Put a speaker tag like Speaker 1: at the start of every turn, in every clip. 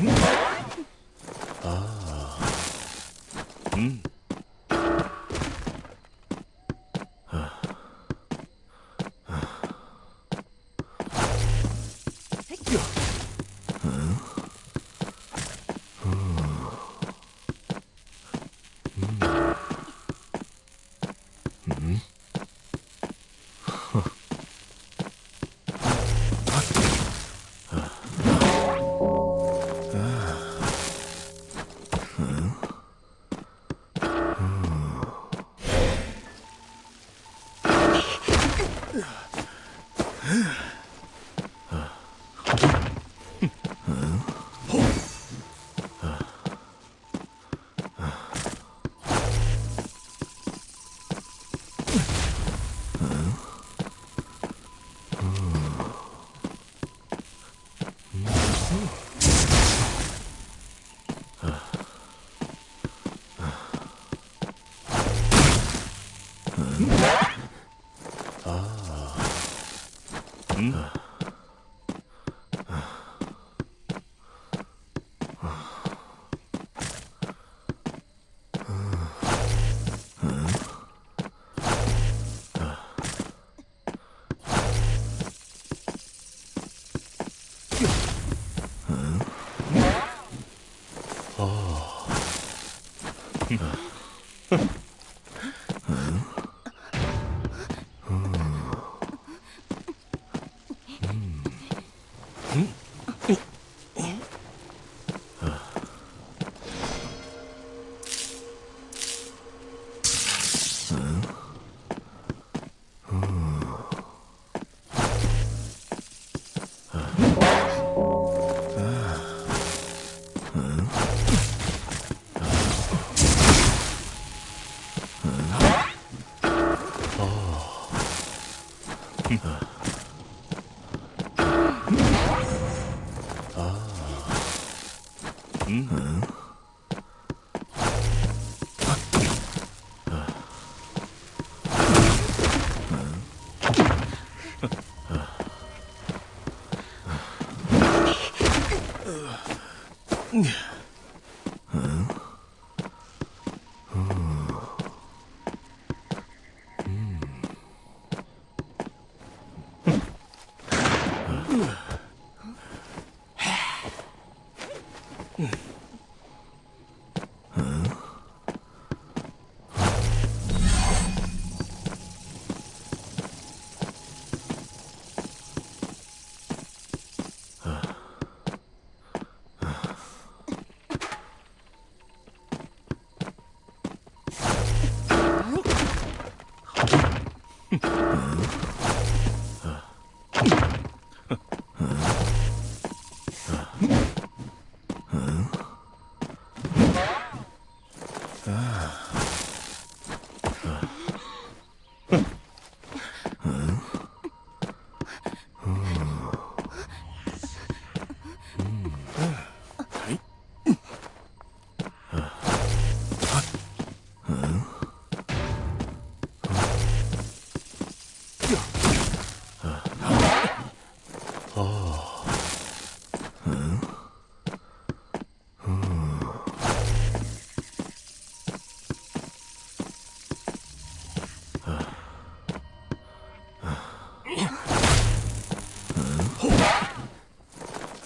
Speaker 1: Hmm? Yeah.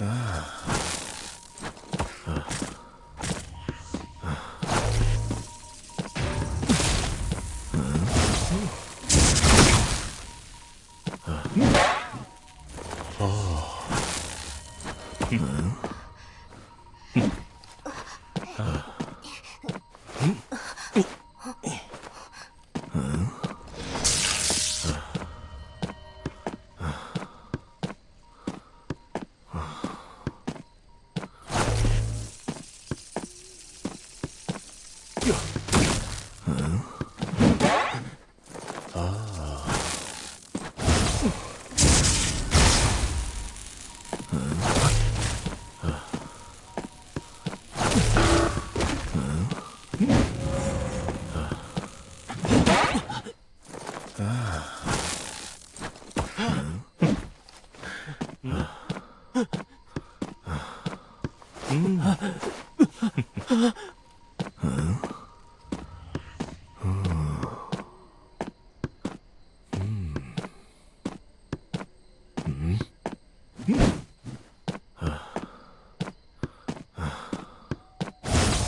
Speaker 1: Ah.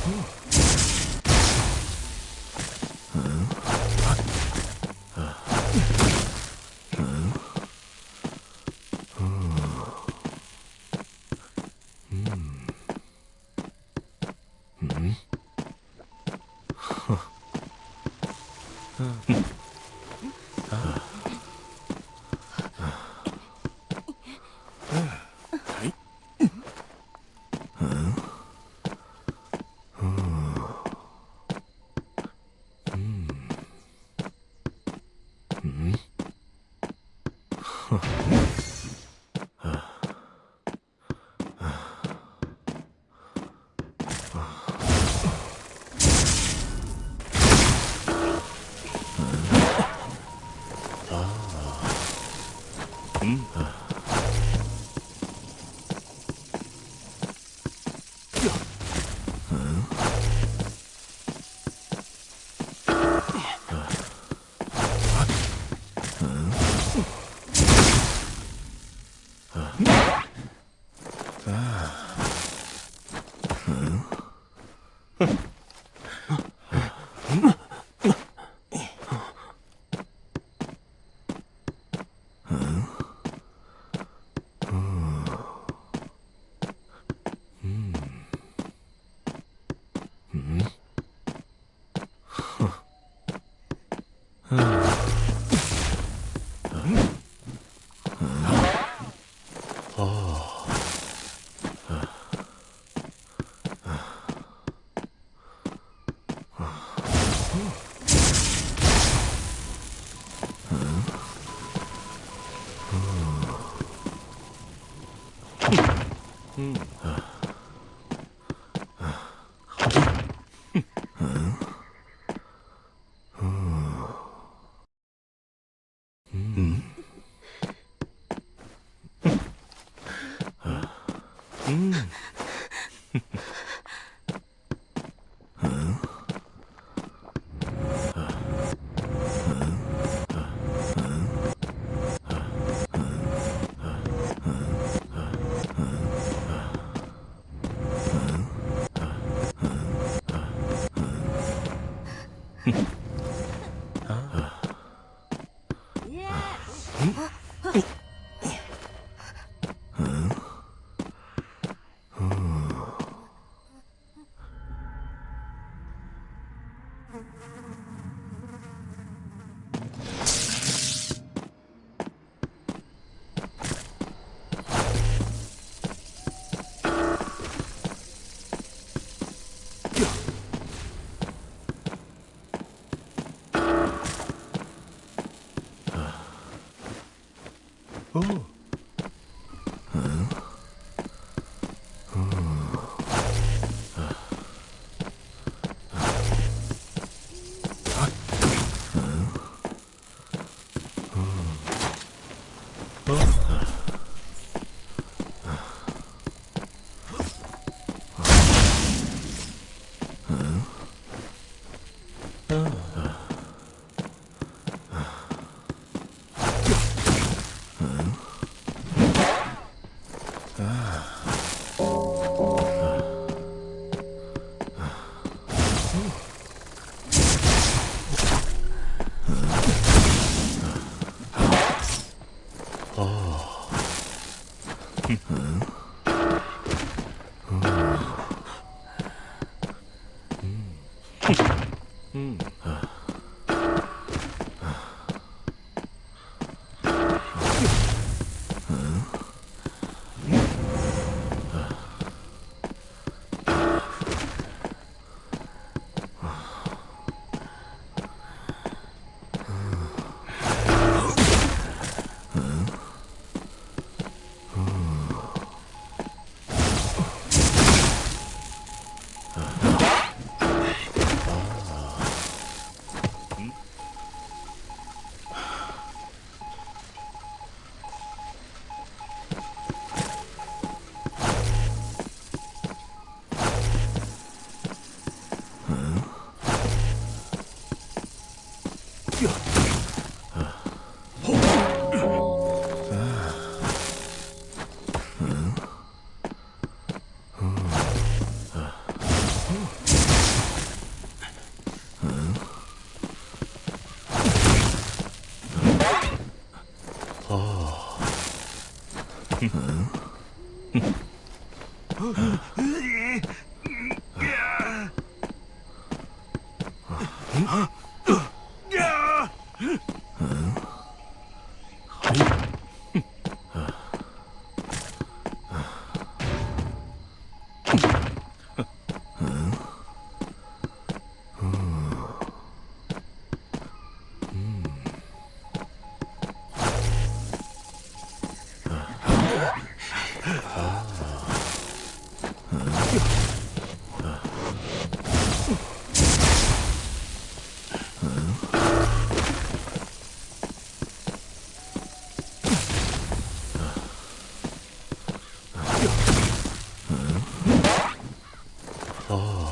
Speaker 1: Hmm. Boom. Mm. 啊！啊！啊！啊！Oh.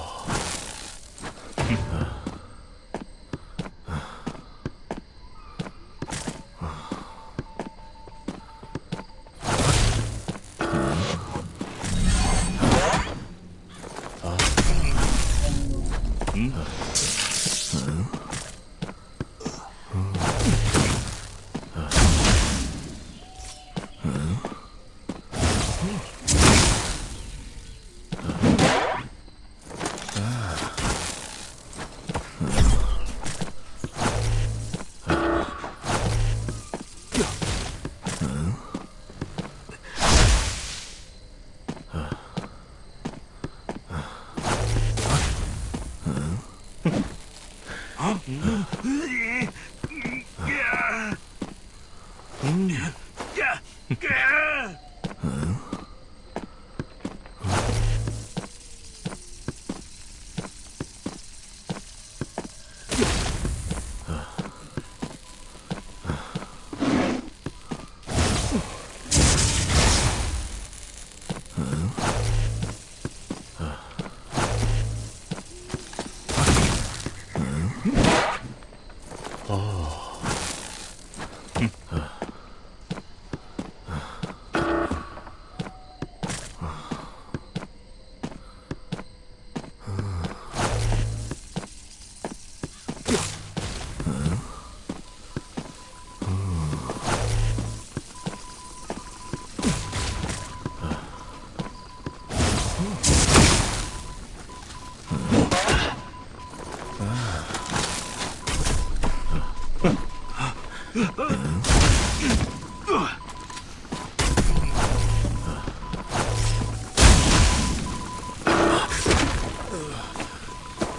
Speaker 1: 哦。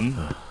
Speaker 1: sim